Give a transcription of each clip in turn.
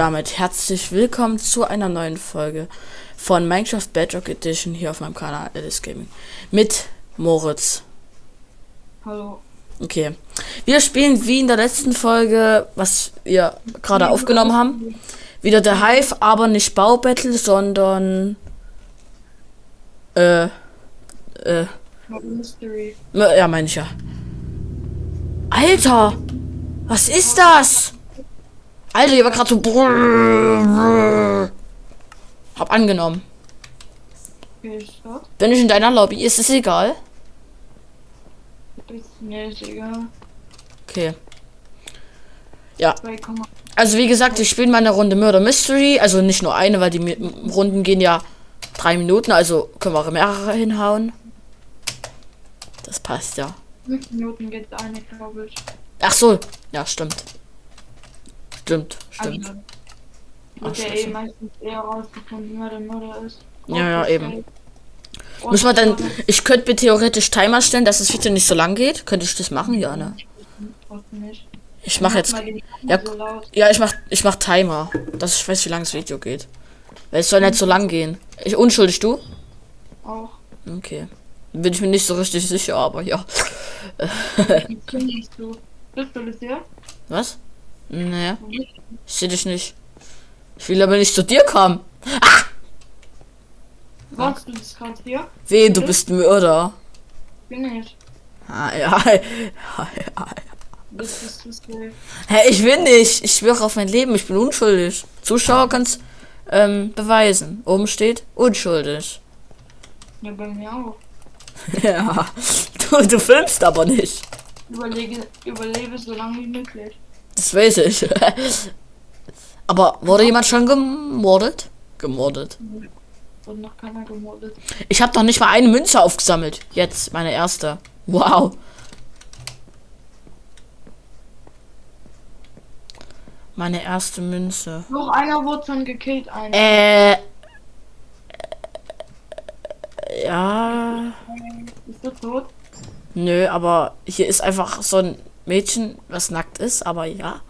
Damit herzlich willkommen zu einer neuen Folge von Minecraft Bedrock Edition hier auf meinem Kanal Alice Gaming mit Moritz. Hallo. Okay. Wir spielen wie in der letzten Folge, was wir gerade aufgenommen haben, wieder der Hive, aber nicht Baubattle, sondern äh äh Mystery. ja, meine ich ja. Alter, was ist das? Alter, hier war gerade so. Hab angenommen. Bin ich in deiner Lobby? Ist es egal? Ist. Okay. Ja, 2,8. also wie gesagt, ich spiele meine Runde Murder Mystery. Also nicht nur eine, weil die Runden gehen ja drei Minuten. Also können wir auch mehrere hinhauen. Das passt ja. 5 Minuten geht eine, glaube ich. Ach so. Ja, stimmt. Stimmt, stimmt. Also, Ach, scheiße. eh meistens eher rausgefunden, wer der Mörder ist. Ja, ja, eben. Muss man dann. Ich könnte mir theoretisch Timer stellen, dass das Video nicht so lang geht. Könnte ich das machen? Ja, ne? Ich mache jetzt. Ja. Ja, ich mach, ich mach Timer, dass ich weiß, wie lang das Video geht. Weil es soll nicht so lang gehen. Ich unschuldig, du? Auch. Okay. Bin ich mir nicht so richtig sicher, aber ja. Was? Naja, ich seh dich nicht. Ich will aber nicht zu dir kommen. Warst du das gerade hier? Weh, du bist Mörder. Bin ich. Ah, ja, ja, ja. Das ist das safe. Hä, ich will nicht. Ich schwöre auf mein Leben, ich bin unschuldig. Zuschauer kann's ähm, beweisen. Oben steht unschuldig. Ja, bei mir auch. ja. Du, du filmst aber nicht. Überlege, überlebe so lange wie möglich. Das weiß ich. Aber wurde jemand schon gemordet? Gemordet. Und noch keiner gemordet. Ich habe noch nicht mal eine Münze aufgesammelt. Jetzt meine erste. Wow. Meine erste Münze. Noch einer wurde schon gekillt, einer. Äh. Ja. Ist der tot? Nö, aber hier ist einfach so ein Mädchen, was nackt ist, aber ja.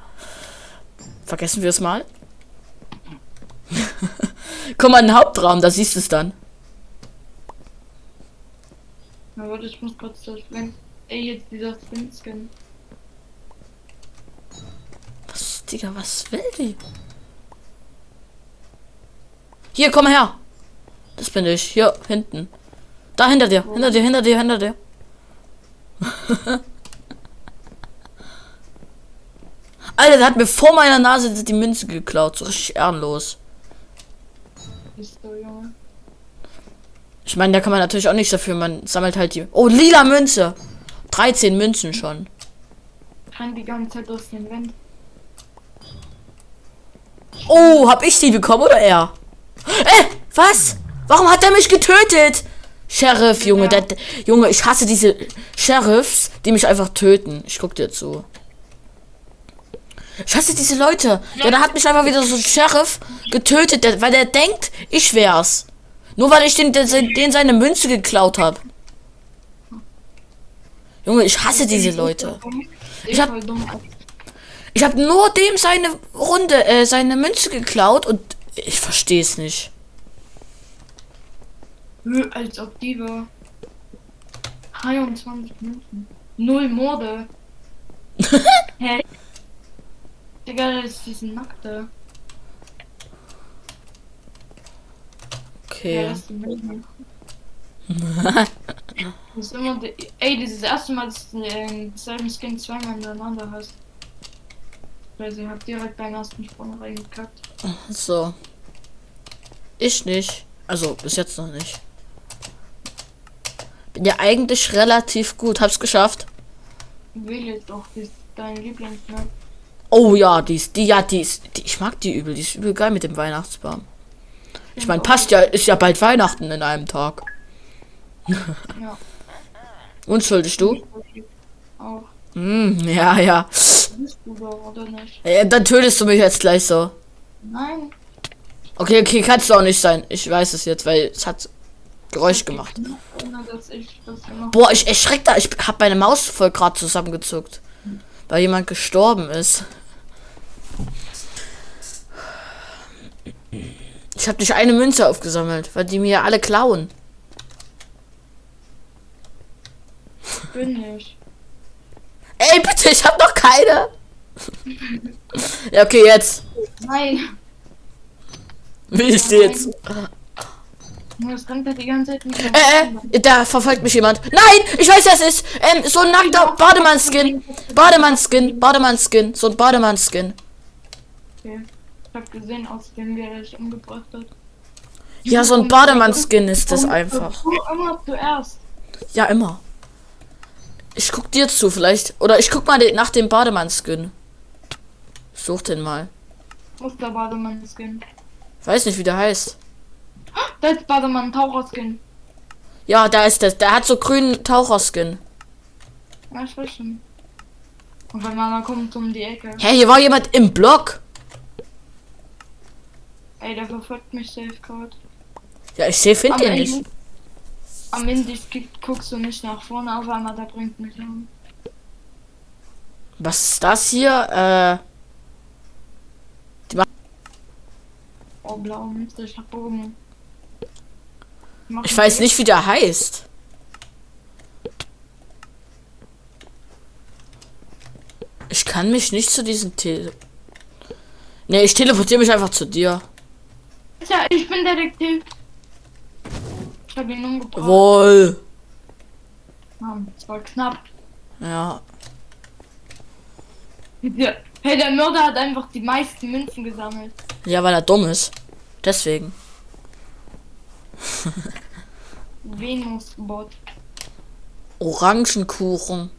Vergessen wir es mal. Komm mal in den Hauptraum, da siehst du es dann. Na warte, ich muss kurz das, wenn. Ey, jetzt dieser Skin. Was, Digga, was will die? Hier, komm her. Das bin ich. Hier, hinten. Da, hinter dir. Hinter dir, hinter dir, hinter dir. Alter, der hat mir vor meiner Nase die Münze geklaut. So richtig ehrenlos. Ich meine, da kann man natürlich auch nichts dafür. Man sammelt halt die. Oh, lila Münze. 13 Münzen schon. Rennt die ganze Zeit aus dem Wind. Oh, hab ich die bekommen oder er? Äh, was? Warum hat er mich getötet? Sheriff, Junge, der, der- Junge, ich hasse diese Sheriffs, die mich einfach töten. Ich guck dir zu. Ich hasse diese Leute. Ja, da hat mich einfach wieder so ein Sheriff getötet, weil der denkt, ich wär's. Nur weil ich den, den, seine Münze geklaut habe. Junge, ich hasse diese Leute. Ich hab- hab Ich habe nur dem seine Runde, äh, seine Münze geklaut und ich verstehe es nicht. Als ob die war. 23 Minuten. Null Morde. Hä? Digga, das ist diesen Nackte. Ja, Okay. das ist die Melde. Das ist immer der, ey, das ist das erste Mal, dass du den selben Skin zweimal hintereinander hast. Weil sie hat direkt beim ersten Sprung reingekackt. So. Ich nicht. Also bis jetzt noch nicht. Bin ja eigentlich relativ gut. Hab's geschafft. Wähle doch, das ist dein Lieblingsmap. Oh ja, die ist, die, ja, die ist, die, ich mag die übel. Die ist übel geil mit dem Weihnachtsbaum. Ich meine, passt ja, ist ja bald Weihnachten in einem Tag. Ja. Unschuldig du? Auch. Hm, ja, ja. Ja. Dann tötest du mich jetzt gleich so. Nein. Okay, okay, kannst du auch nicht sein. Ich weiß es jetzt, weil es hat Geräusch gemacht Boah, ich erschreck da. Ich hab meine Maus voll gerade zusammengezuckt. Weil jemand gestorben ist. Ich habe nicht eine Münze aufgesammelt, weil die mir alle klauen. Bin ich. Ey, bitte, ich habe noch keine. ja, okay, jetzt. Nein. Wie ich jetzt. Das rennt die ganze Zeit nicht. Äh, äh, da verfolgt mich jemand. Nein, ich weiß, wer es ist. Ähm, so ein nackter Bademann-Skin. Bademann-Skin, Bademann-Skin, so ein Bademann-Skin. Okay. Ich hab gesehen, aus dem wer dich umgebracht hat. Ja, so ein Bademann-Skin ist das einfach. Immer zuerst. Ja, immer. Ich guck dir zu, vielleicht. Oder ich guck mal nach dem Bademann-Skin. Such den mal. Muss der Bademann-Skin. Weiß nicht, wie der heißt. Da ist Bademann-Taucher-Skin. Ja, da ist das. Der hat so grünen Taucherskin. Ja, ich weiß schon. Und wenn man dann kommt um die Ecke. Hä, hier war jemand im Block. Ey, der verfolgt mich safe gerade. Ja, ich sehe, find Am den Ende- nicht. Am Ende gu- guckst du nicht nach vorne, auf einmal der bringt mich um. Was ist das hier? Äh, Oh, blau, Mist, ich hab Bogen. Ich weiß weg. nicht, wie der heißt. Ich kann mich nicht zu diesem Tele... Nee, ich teleportiere mich einfach zu dir. Ja, ich bin Detektiv. Ich hab ihn umgebracht. Wohl. Mann, das war knapp. Ja. Hey, der Mörder hat einfach die meisten Münzen gesammelt. Ja, weil er dumm ist. Deswegen. Venus-Bot. Orangenkuchen.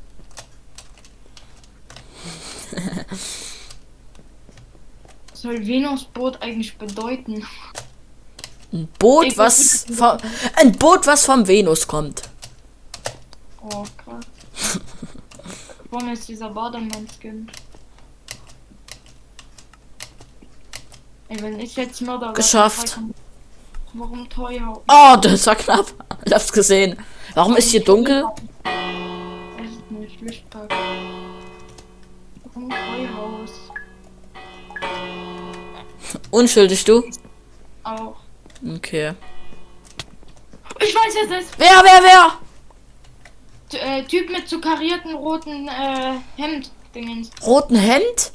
Was soll Venus-Boot eigentlich bedeuten? Ein Boot, Ich was vom, ein Boot, was vom Venus kommt. Oh, krass. Warum ist dieser Bademann-Skin? Ey, wenn ich jetzt Mörder Geschafft. dann- Warum teuer? Oh, das war knapp. Ich hab's gesehen. Warum ist hier dunkel? Ich nicht, Lichtpack. Warum Treuhaus? Unschuldig, du? Auch. Okay. Ich weiß jetzt es. Wer, wer, wer? T äh, Typ mit so karierten roten äh, Hemd. Dingens. Roten Hemd?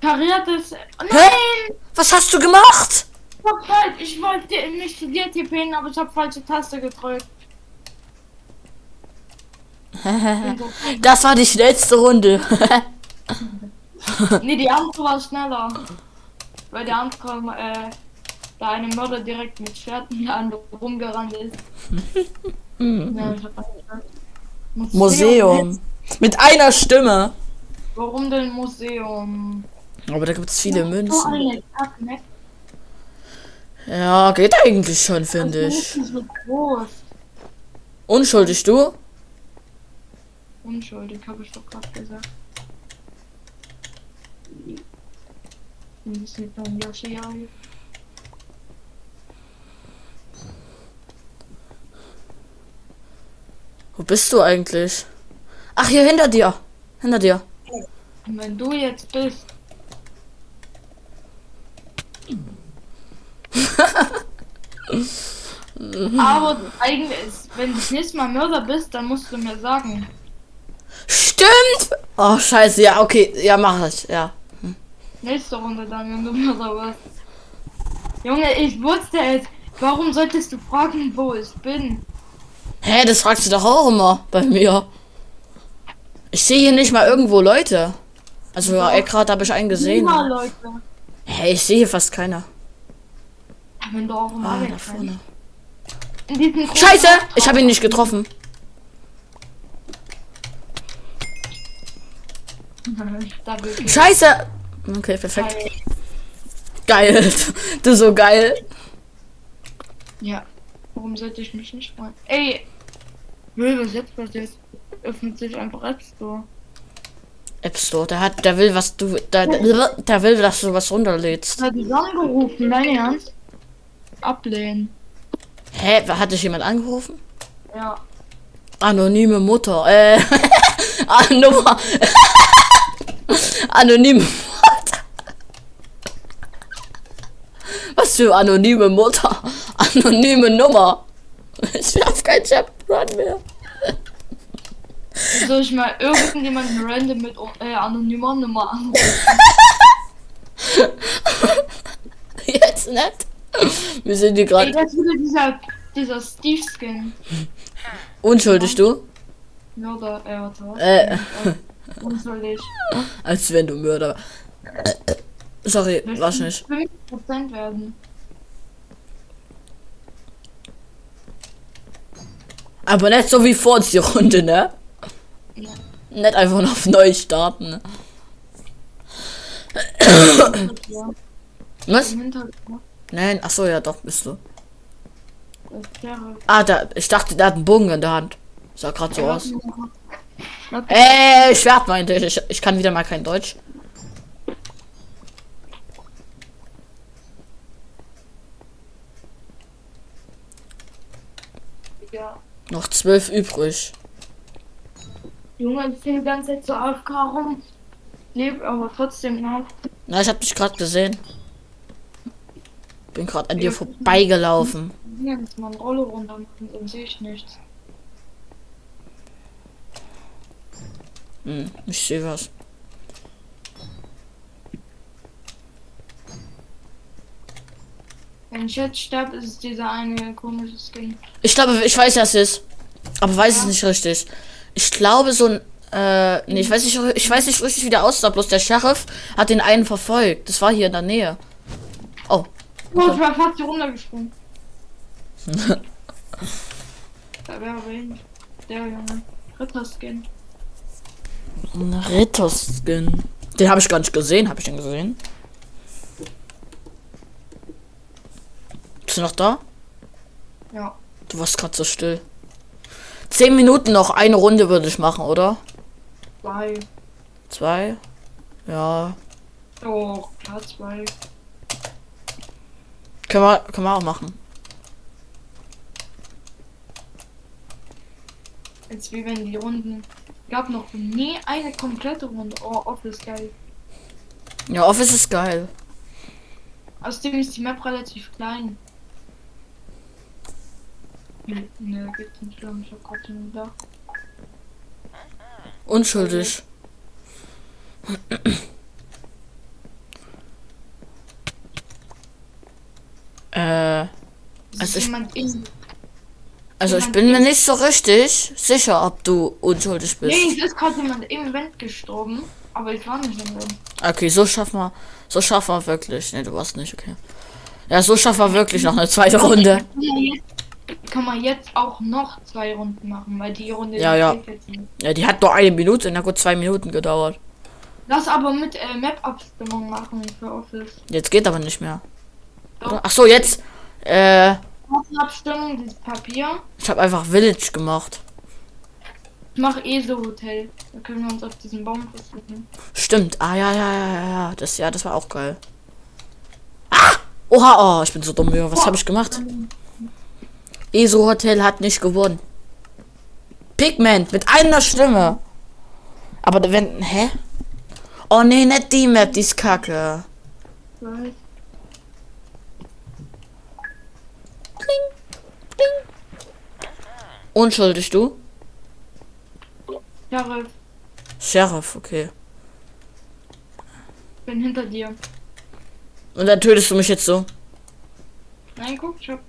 Kariertes. Oh, Hä? nein! Was hast du gemacht? Ich hab falsch. Ich wollte nicht zu dir tippen, aber ich hab falsche Taste gedrückt. Das war die schnellste Runde. nee, die andere war schneller. Weil der andere, äh, da eine Mörder direkt mit Schwerten an rumgerannt ist. ja, angedacht. Museum. Mit einer Stimme. Warum denn Museum? Aber da gibt's viele So Münzen. ne? Ja, geht eigentlich schon, finde ich. Unschuldig, du? Unschuldig, habe ich doch gerade gesagt. Das sieht dann Yoshi Wo bist du eigentlich? Ach, hier hinter dir. Hinter dir. Wenn du jetzt bist. Aber eigentlich, ist- wenn du das nächste Mal Mörder bist, dann musst du mir sagen. Stimmt! Oh, scheiße. Ja, okay. Ja, mach ich. Ja. Nächste Runde dann, wenn du Mörder wirst. Junge, ich wusste es. Warum solltest du fragen, wo ich bin? Hä, das fragst du doch auch immer bei mir. Ich sehe hier nicht mal irgendwo Leute. Also, ja, gerade habe ich einen gesehen. Hä, ich sehe hier fast keiner. Wenn du auch Ah, da vorne. Scheiße! Ich habe ihn nicht getroffen. Scheiße! Okay, perfekt. Geil. Du so geil. Ja. Warum sollte ich mich nicht freuen? Ey! Will, was jetzt passiert? Öffnet sich einfach App Store. App Store, der hat, der will was du, der, der, der will, dass du was runterlädst. Hat dich angerufen, dein Ernst? Ablehnen. Hä, hat dich jemand angerufen? Ja. Anonyme Mutter, äh, Anoma. Anonyme Mutter. Was für anonyme Mutter. Anonyme Nummer. Ich hab kein Chat-Run mehr. Soll ich mal irgendjemanden random mit äh, anonymer Nummer anrufen? Jetzt nicht. Wir sind hier gerade das ist wieder dieser, dieser Steve-Skin. unschuldig, du? Mörder, äh, warte, was? Äh, Unschuldig. als wenn du Mörder. Sorry, war ich nicht. 5% werden. Aber nicht so wie vor uns die Runde, ne? Ja. Nicht einfach noch auf neu starten. Ne? Ja, Was? Nein, ach so, ja, doch, bist du. Ah, da, ich dachte, der hat einen Bogen in der Hand. Sah gerade so aus. Ey, Schwert meinte ich. ich. Ich kann wieder mal kein Deutsch. Ja. Noch zwölf übrig. Junge, ich bin die ganze Zeit so AFK rum. Leb aber trotzdem noch. Na, ich hab dich gerade gesehen. Bin gerade an dir vorbeigelaufen. Jetzt mal eine Rolle runter machen, dann sehe ich nichts. Hm, ich sehe was. Wenn ich jetzt sterbe, ist es dieser eine komische Skin. Ich glaube, ich weiß, was es ist. Aber weiß es nicht richtig. Ich glaube, so ein. Äh, nee, ich weiß nicht, ich weiß nicht richtig, wie der aussah. Bloß der Sheriff hat den einen verfolgt. Das war hier in der Nähe. Oh. Oh, ich war fast hier runtergesprungen. da wäre aber hin. Der Junge. Ritter-Skin. Ritter-Skin. Den habe ich gar nicht gesehen. Habe ich den gesehen? Bist du noch da? Ja. Du warst gerade so still. Zehn Minuten noch. Eine Runde würde ich machen, oder? Zwei. Zwei? Ja. Oh, klar, zwei. Können wir, können wir auch machen. Jetzt wie wenn die Runden. Gab noch nie eine komplette Runde. Oh, Office geil. Ja, Office ist geil. Außerdem ist die Map relativ klein. Ne, geht nicht schlimm. Ich gerade den da. Unschuldig. äh, Also ich- also ich bin mir nicht so richtig sicher, ob du unschuldig bist. Nee, es ist gerade jemand im Event gestorben. Aber ich war nicht im Event. Okay, so schaffen wir, so schaffen wir wirklich. Nee, du warst nicht, okay. Ja, so schaffen wir wirklich noch eine zweite Runde. Man jetzt- Kann man jetzt auch noch zwei Runden machen, weil die Runde Ja, ja. Ja, die hat nur eine Minute, na gut, zwei Minuten gedauert. Lass aber mit äh, Map-Abstimmung machen für Office. Jetzt geht aber nicht mehr. Ach so, jetzt. Äh, Abstimmung, dieses Papier. ich habe einfach Village gemacht. Ich mach eh so Hotel. Da können wir uns auf diesen Baum versuchen. Stimmt. Ah ja, ja, ja, ja, ja. Das ja, das war auch geil. Ah! Oha, oh, ich bin so dumm. Was habe ich gemacht? ESO Hotel hat nicht gewonnen. Pigment mit einer Stimme. Aber wenn. Hä? Oh nee, nicht die Map, die ist kacke. Weiß. Unschuldig, du? Sheriff, Sheriff, okay. bin hinter dir. Und dann tötest du mich jetzt so. Nein, guck, ich hab.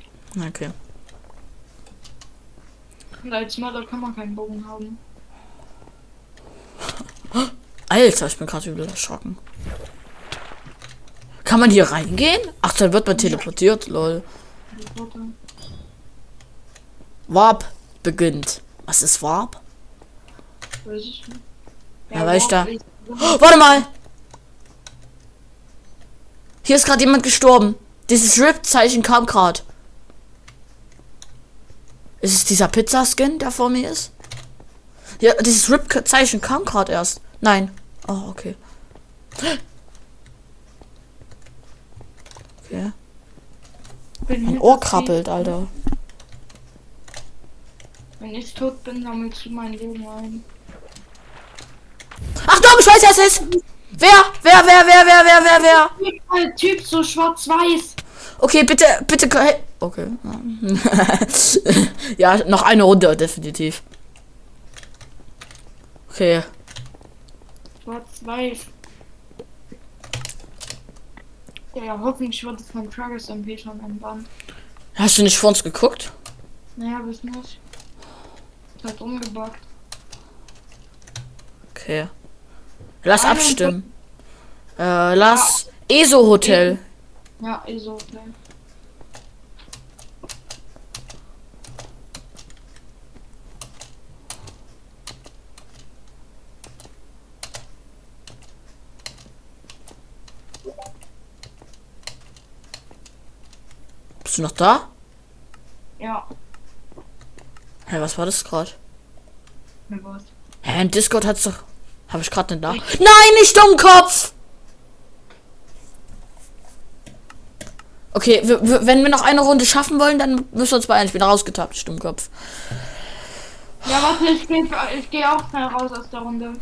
Okay. Und als Mörder kann man keinen Bogen haben. Alter, ich bin gerade übel erschrocken. Kann man hier reingehen? Ach, dann wird man teleportiert, lol. Warp beginnt. Was ist Warp? Weiß ich nicht. Ja, weil ich da- Oh, warte mal! Hier ist gerade jemand gestorben. Dieses Rip-Zeichen kam gerade. Ist es dieser Pizza-Skin, der vor mir ist? Ja, dieses Rip-Zeichen kam gerade erst. Nein. Oh, okay. Okay. Mein Ohr krabbelt, Alter. Wenn ich tot bin, sammelst du mein Leben ein. Ach doch, ich weiß, wer es ist. Wer? Wer, wer, wer, wer, wer, wer, wer? Der Typ so schwarz-weiß. Okay, bitte, bitte. Okay. ja, noch eine Runde, definitiv. Okay. Schwarz-Weiß. Ja, hoffentlich wird es von Travis MP schon entbannt. Hast du nicht vor uns geguckt? Naja, bis nicht. Ist halt umgebracht. Okay. Lass abstimmen. Äh, lass ESO Hotel. Ja, ist so. Bist du noch da? Ja, Hä, was war das gerade? Hä, in Discord hat's doch. Habe ich gerade nicht da? Nein, nicht Dummkopf! Okay, wenn wir noch eine Runde schaffen wollen, dann müssen wir uns beeilen. Ich bin rausgetappt, Stummkopf. Ja, warte, ich gehe geh auch schnell raus aus der Runde.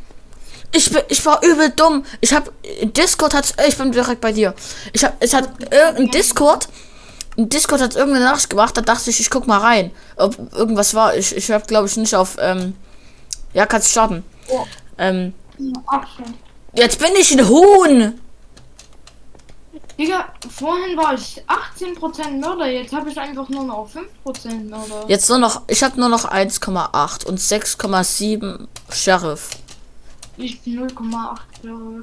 Ich, bin, ich war übel dumm. Ich habe Discord hat ich bin direkt bei dir. Ich habe es hat irgendein Discord Discord hat irgendeine Nachricht gemacht, da dachte ich, ich guck mal rein, ob irgendwas war. Ich ich habe glaube ich nicht auf ähm, ja, kannst starten. Oh. Ähm, Ach jetzt bin ich ein Huhn. Digga, vorhin war ich 18% Mörder, jetzt habe ich einfach nur noch 5% Mörder. Jetzt nur noch ich habe nur noch 1,8 und 6,7 Sheriff. Ich 0,8 Jahre.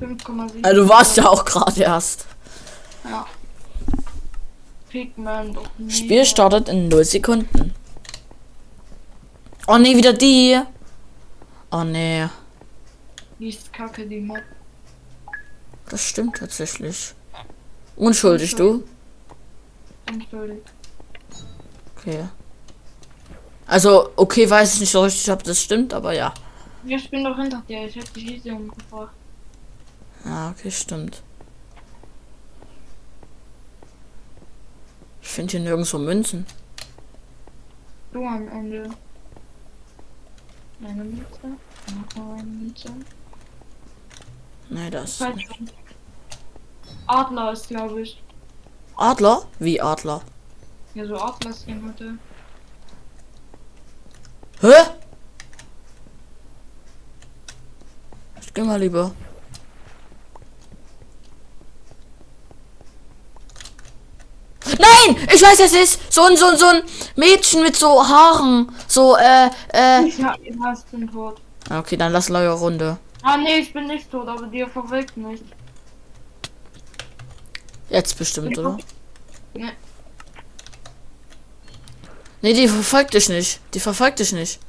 5,7. Also du warst ja auch gerade erst. Ja. Pigment. Och, nee. Spiel startet in 0 Sekunden. Oh nee, wieder die. Oh nee. Die ist kacke, die Mod. Das stimmt tatsächlich. Unschuldig, du? Unschuldig. Okay. Also, okay, weiß ich nicht so richtig, ob das stimmt, aber ja. Ja, ich bin doch hinter dir. Ich hab die Riese umgebracht. Ja, okay, stimmt. Ich finde hier nirgendwo Münzen. Du am Ende. Eine Münze. Noch eine Münze. Nee, das. Nicht. Adler ist, glaube ich. Adler? Wie Adler? Ja, so Adlerskin hatte. Hä? Ich geh mal lieber. Nein! Ich weiß, es ist so ein, so ein, so ein Mädchen mit so Haaren. So, äh, äh. Ich hab ihn hast den tot. Okay, dann lass neue Runde. Ah, nee, ich bin nicht tot, aber dir verwirkt nicht. Jetzt bestimmt, oder? Ne, Nee, die verfolgt dich nicht. Die verfolgt dich nicht.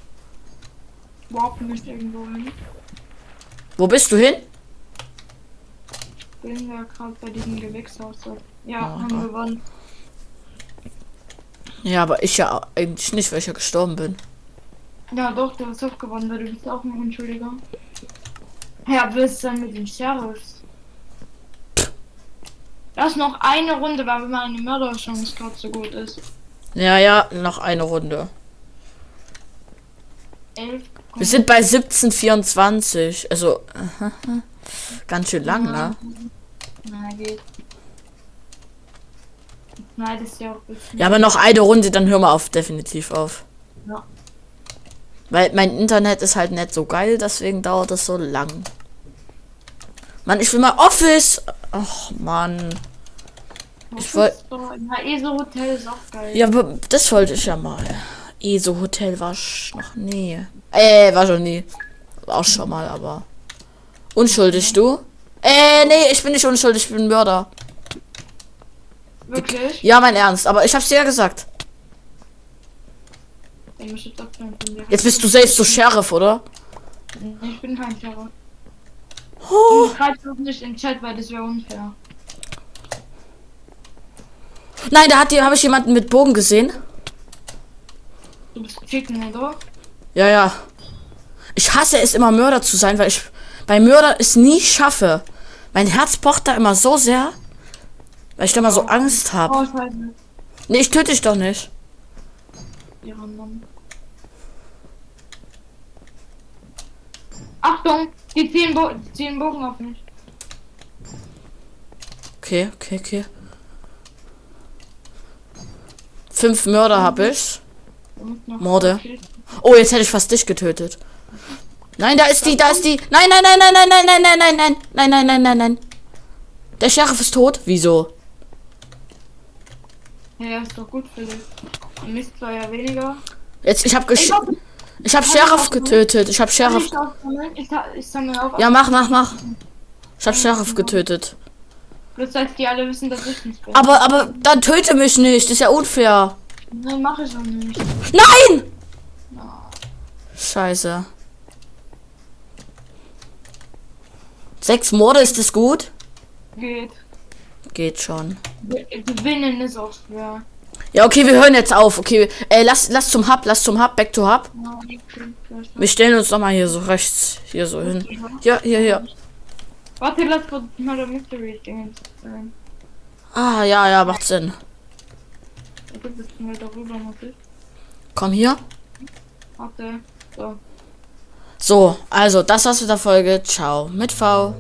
überhaupt nicht irgendwo hin. Wo bist du hin? Bin ja gerade bei diesem Gewächshaus. Ja, Ah, haben wir gewonnen. Ja, aber ich ja eigentlich nicht, weil ich ja gestorben bin. Ja, doch, du hast auch gewonnen, weil du bist auch ein Unschuldiger. Ja, willst dann mit den Sheriffs? Lass noch eine Runde, weil meine Mörderchance gerade so gut ist. Ja, ja, noch eine Runde. 11. Wir sind bei 1724. Also, ganz schön lang, ne? Na, geht. Nein, das ist ja auch bisschen. Ja, aber noch eine Runde, dann hören wir auf, definitiv auf. Ja. Weil mein Internet ist halt nicht so geil, deswegen dauert das so lang. Mann, ich will mal Office. Ach, Mann. ich woll- Na, ESO Hotel ist auch geil. Ja, aber das wollte ich ja mal. ESO Hotel war noch nie. Äh, war schon nie. War auch schon mal, aber. Unschuldig, du? Äh, nee, ich bin nicht unschuldig, ich bin Mörder. Wirklich? Ja, mein Ernst, aber ich hab's dir ja gesagt. Jetzt bist du selbst so Sheriff, oder? Ich bin kein Sheriff. Oh. Du doch nicht in den Chat, weil das wäre unfair. Nein, da hat die, habe ich jemanden mit Bogen gesehen. Du bist Chicken, oder? Ja, ja. Ich hasse es immer Mörder zu sein, weil ich bei Mörder es nie schaffe. Mein Herz pocht da immer so sehr, weil ich da immer so Angst habe. Oh, scheiße. Nee, ich töte dich doch nicht. Ihre Mann. Achtung! Die ziehen, Bo die ziehen Bogen auf mich. Okay, okay, okay. Fünf Mörder habe ich. Morde. Oh, jetzt hätte ich fast dich getötet. Nein, da ist die, da ist die. Nein, nein, nein, nein, nein, nein, nein, nein, nein, nein, nein, nein, nein, nein, nein. Der Sheriff ist tot. Wieso? Ja, ist doch gut für dich. Mist zwar ja weniger. Jetzt, ich habe gesch Ich hab- habe Sheriff getötet. Ich habe Sheriff. Ich, ich, ich sammle auf. Ja, mach, mach, mach. Ich habe Sheriff getötet. Bloß dass die alle wissen, dass ich nicht bin. Aber, aber, dann töte mich nicht. Das ist ja unfair. Nein, mach ich auch nicht. Nein! Scheiße. Sechs Morde, ist das gut? Geht. Geht schon. Gewinnen ist auch schwer. Ja, okay, wir hören jetzt auf. Okay, äh, lass, lass zum Hub, lass zum Hub, back to Hub. Wir stellen uns noch mal hier so rechts, hier so hin. Ja, hier, hier. Warte, lass mal der Mystery Ding sein. Ah, ja, ja, macht Sinn. Komm hier. Warte. So. So, also, das war's mit der Folge. Ciao. Mit V.